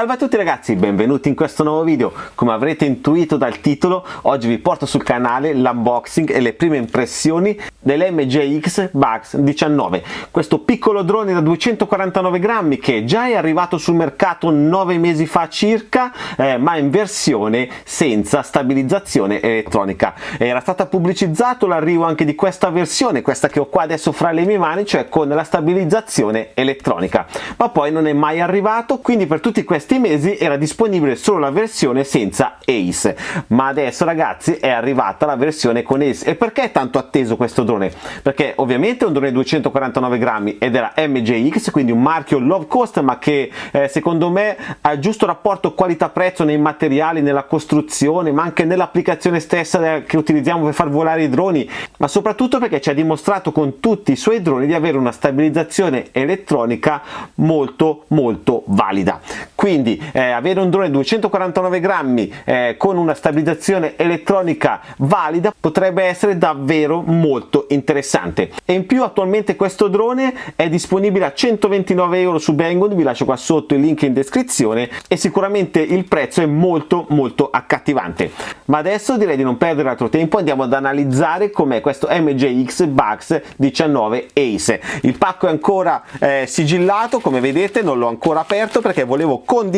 Salve a tutti ragazzi, benvenuti in questo nuovo video. Come avrete intuito dal titolo, oggi vi porto sul canale l'unboxing e le prime impressioni dell'MJX Bugs 19. Questo piccolo drone da 249 grammi che già è arrivato sul mercato 9 mesi fa circa, eh, ma in versione senza stabilizzazione elettronica. Era stata pubblicizzato l'arrivo anche di questa versione, questa che ho qua adesso fra le mie mani, cioè con la stabilizzazione elettronica. Ma poi non è mai arrivato, quindi per tutti questi questi mesi era disponibile solo la versione senza ACE. Ma adesso ragazzi è arrivata la versione con ACE. E perché è tanto atteso questo drone? perché ovviamente è un drone 249 grammi ed era MJX quindi un marchio low cost ma che eh, secondo me ha il giusto rapporto qualità-prezzo nei materiali, nella costruzione ma anche nell'applicazione stessa che utilizziamo per far volare i droni. Ma soprattutto perché ci ha dimostrato con tutti i suoi droni di avere una stabilizzazione elettronica molto molto valida. Quindi eh, avere un drone 249 grammi eh, con una stabilizzazione elettronica valida potrebbe essere davvero molto interessante. E in più attualmente questo drone è disponibile a 129 euro su Banggood vi lascio qua sotto il link in descrizione e sicuramente il prezzo è molto molto accattivante. Ma adesso direi di non perdere altro tempo andiamo ad analizzare com'è questo MJX Bugs 19 Ace. Il pacco è ancora eh, sigillato come vedete non l'ho ancora aperto perché volevo condividere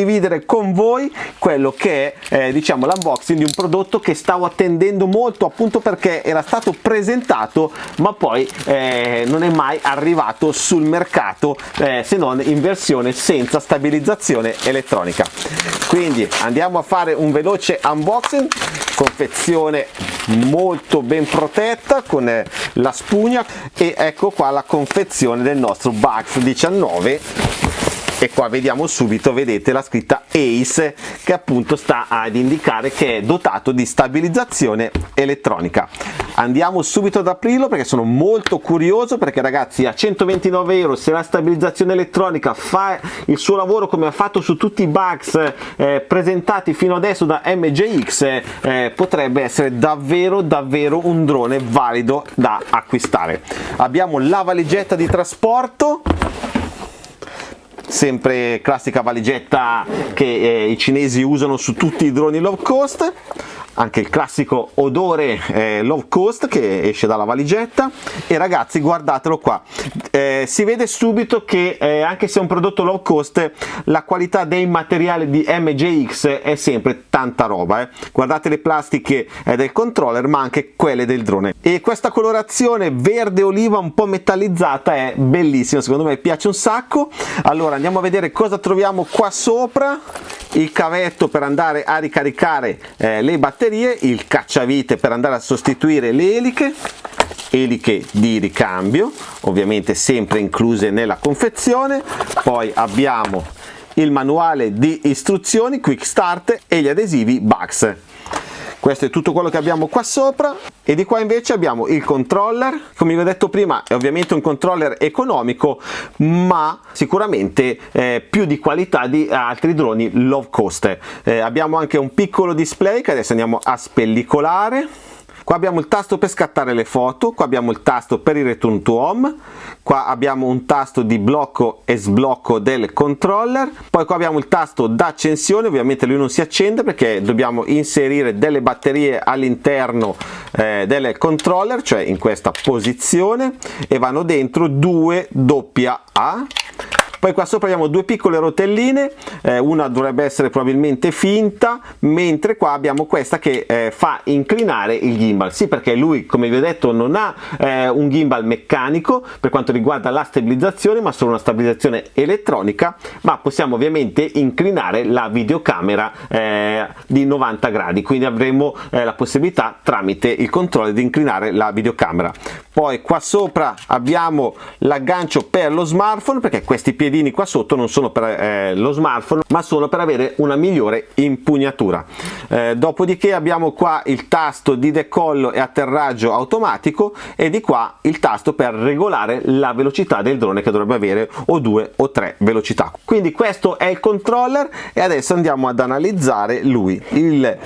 con voi quello che è eh, diciamo l'unboxing di un prodotto che stavo attendendo molto appunto perché era stato presentato ma poi eh, non è mai arrivato sul mercato eh, se non in versione senza stabilizzazione elettronica. Quindi andiamo a fare un veloce unboxing. Confezione molto ben protetta con eh, la spugna. E ecco qua la confezione del nostro Bugs 19 e qua vediamo subito vedete la scritta ACE che appunto sta ad indicare che è dotato di stabilizzazione elettronica. Andiamo subito ad aprirlo perché sono molto curioso perché ragazzi a 129 euro se la stabilizzazione elettronica fa il suo lavoro come ha fatto su tutti i bugs eh, presentati fino adesso da MJX eh, potrebbe essere davvero davvero un drone valido da acquistare. Abbiamo la valigetta di trasporto sempre classica valigetta che eh, i cinesi usano su tutti i droni low cost anche il classico odore eh, low cost che esce dalla valigetta. E ragazzi guardatelo qua. Eh, si vede subito che eh, anche se è un prodotto low cost la qualità dei materiali di MJX è sempre tanta roba eh. guardate le plastiche eh, del controller ma anche quelle del drone. E questa colorazione verde oliva un po' metallizzata è bellissima secondo me piace un sacco. Allora andiamo a vedere cosa troviamo qua sopra il cavetto per andare a ricaricare eh, le batterie, il cacciavite per andare a sostituire le eliche, eliche di ricambio, ovviamente sempre incluse nella confezione, poi abbiamo il manuale di istruzioni Quick Start e gli adesivi Bugs questo è tutto quello che abbiamo qua sopra. E di qua invece abbiamo il controller. Come vi ho detto prima è ovviamente un controller economico ma sicuramente eh, più di qualità di altri droni low cost. Eh, abbiamo anche un piccolo display che adesso andiamo a spellicolare qua abbiamo il tasto per scattare le foto qua abbiamo il tasto per il return to home qua abbiamo un tasto di blocco e sblocco del controller poi qua abbiamo il tasto d'accensione ovviamente lui non si accende perché dobbiamo inserire delle batterie all'interno eh, del controller cioè in questa posizione e vanno dentro due AA poi qua sopra abbiamo due piccole rotelline eh, una dovrebbe essere probabilmente finta mentre qua abbiamo questa che eh, fa inclinare il gimbal. Sì perché lui come vi ho detto non ha eh, un gimbal meccanico per quanto riguarda la stabilizzazione ma solo una stabilizzazione elettronica ma possiamo ovviamente inclinare la videocamera eh, di 90 gradi. Quindi avremo eh, la possibilità tramite il controller di inclinare la videocamera. Poi qua sopra abbiamo l'aggancio per lo smartphone perché questi piedi piedini qua sotto non sono per eh, lo smartphone ma sono per avere una migliore impugnatura. Eh, dopodiché abbiamo qua il tasto di decollo e atterraggio automatico e di qua il tasto per regolare la velocità del drone che dovrebbe avere o due o tre velocità. Quindi questo è il controller e adesso andiamo ad analizzare lui il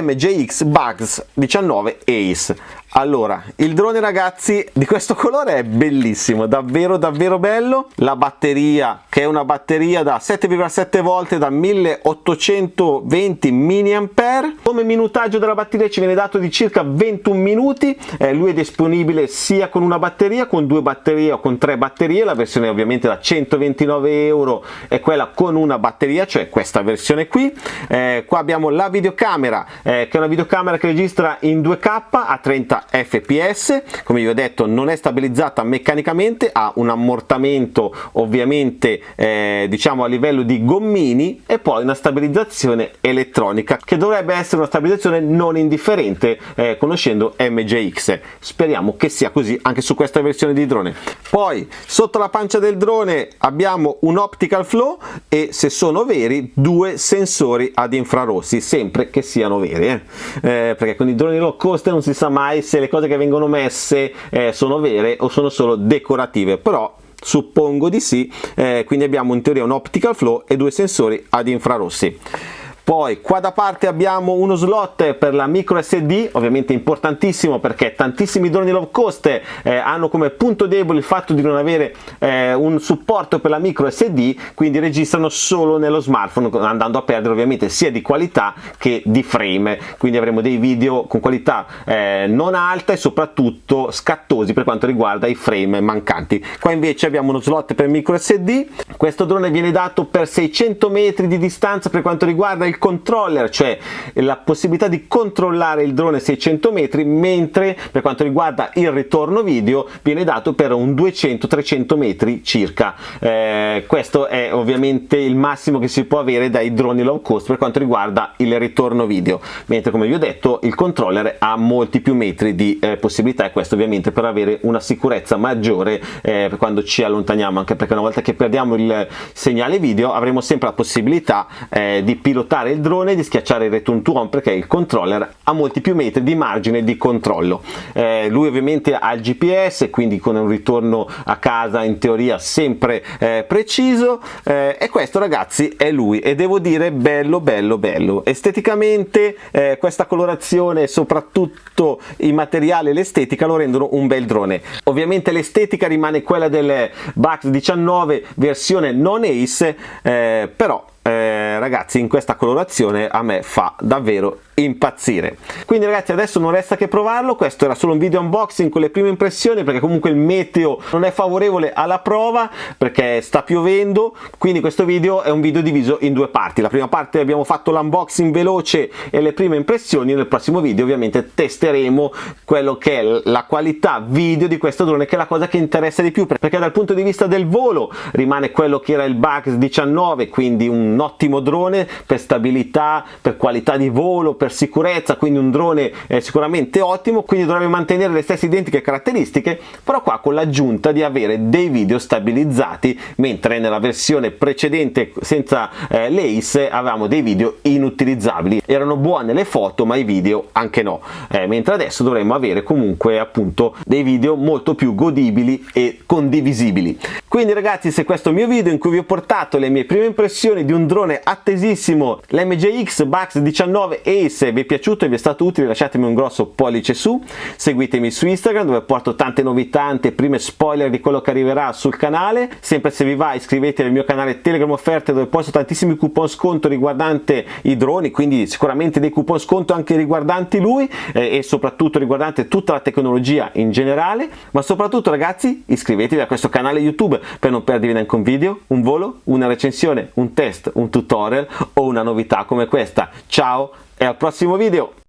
MJX Bugs 19 Ace allora il drone ragazzi di questo colore è bellissimo davvero davvero bello. La batteria che è una batteria da 7,7 volt da 1820 mAh come minutaggio della batteria ci viene dato di circa 21 minuti. Eh, lui è disponibile sia con una batteria con due batterie o con tre batterie. La versione ovviamente da 129 euro è quella con una batteria cioè questa versione qui. Eh, qua abbiamo la videocamera eh, che è una videocamera che registra in 2k a 30 fps come vi ho detto non è stabilizzata meccanicamente ha un ammortamento ovviamente eh, diciamo a livello di gommini e poi una stabilizzazione elettronica che dovrebbe essere una stabilizzazione non indifferente eh, conoscendo MJX speriamo che sia così anche su questa versione di drone. Poi sotto la pancia del drone abbiamo un optical flow e se sono veri due sensori ad infrarossi sempre che siano veri eh? Eh, perché con i droni low cost non si sa mai se le cose che vengono messe eh, sono vere o sono solo decorative. Però suppongo di sì eh, quindi abbiamo in teoria un optical flow e due sensori ad infrarossi poi qua da parte abbiamo uno slot per la micro SD ovviamente importantissimo perché tantissimi droni low cost eh, hanno come punto debole il fatto di non avere eh, un supporto per la micro SD quindi registrano solo nello smartphone andando a perdere ovviamente sia di qualità che di frame. Quindi avremo dei video con qualità eh, non alta e soprattutto scattosi per quanto riguarda i frame mancanti. Qua invece abbiamo uno slot per micro SD questo drone viene dato per 600 metri di distanza per quanto riguarda il il controller, cioè la possibilità di controllare il drone 600 metri, mentre per quanto riguarda il ritorno video viene dato per un 200-300 metri circa. Eh, questo è ovviamente il massimo che si può avere dai droni low cost per quanto riguarda il ritorno video, mentre come vi ho detto il controller ha molti più metri di eh, possibilità e questo ovviamente per avere una sicurezza maggiore eh, quando ci allontaniamo, anche perché una volta che perdiamo il segnale video avremo sempre la possibilità eh, di pilotare schiacciare il drone di schiacciare il return to home perché il controller ha molti più metri di margine di controllo. Eh, lui ovviamente ha il gps quindi con un ritorno a casa in teoria sempre eh, preciso. Eh, e questo ragazzi è lui. E devo dire bello bello bello. Esteticamente eh, questa colorazione soprattutto i materiali e l'estetica lo rendono un bel drone. Ovviamente l'estetica rimane quella del Bax 19 versione non ace eh, però eh, ragazzi in questa colorazione a me fa davvero impazzire. Quindi ragazzi adesso non resta che provarlo. Questo era solo un video unboxing con le prime impressioni perché comunque il meteo non è favorevole alla prova perché sta piovendo. Quindi questo video è un video diviso in due parti. La prima parte abbiamo fatto l'unboxing veloce e le prime impressioni. Nel prossimo video ovviamente testeremo quello che è la qualità video di questo drone che è la cosa che interessa di più perché dal punto di vista del volo rimane quello che era il Bugs 19 quindi un ottimo drone per stabilità per qualità di volo per sicurezza quindi un drone eh, sicuramente ottimo quindi dovrebbe mantenere le stesse identiche caratteristiche però qua con l'aggiunta di avere dei video stabilizzati mentre nella versione precedente senza eh, l'ACE avevamo dei video inutilizzabili. Erano buone le foto ma i video anche no. Eh, mentre adesso dovremmo avere comunque appunto dei video molto più godibili e condivisibili. Quindi ragazzi se questo è il mio video in cui vi ho portato le mie prime impressioni di un drone attesissimo l'MJX Bugs 19 Ace se vi è piaciuto e vi è stato utile lasciatemi un grosso pollice su, seguitemi su Instagram dove porto tante novità, prime spoiler di quello che arriverà sul canale, sempre se vi va iscrivetevi al mio canale Telegram Offerte dove posto tantissimi coupon sconto riguardante i droni, quindi sicuramente dei coupon sconto anche riguardanti lui eh, e soprattutto riguardante tutta la tecnologia in generale, ma soprattutto ragazzi iscrivetevi a questo canale YouTube per non perdervi neanche un video, un volo, una recensione, un test, un tutorial o una novità come questa. Ciao! e al prossimo video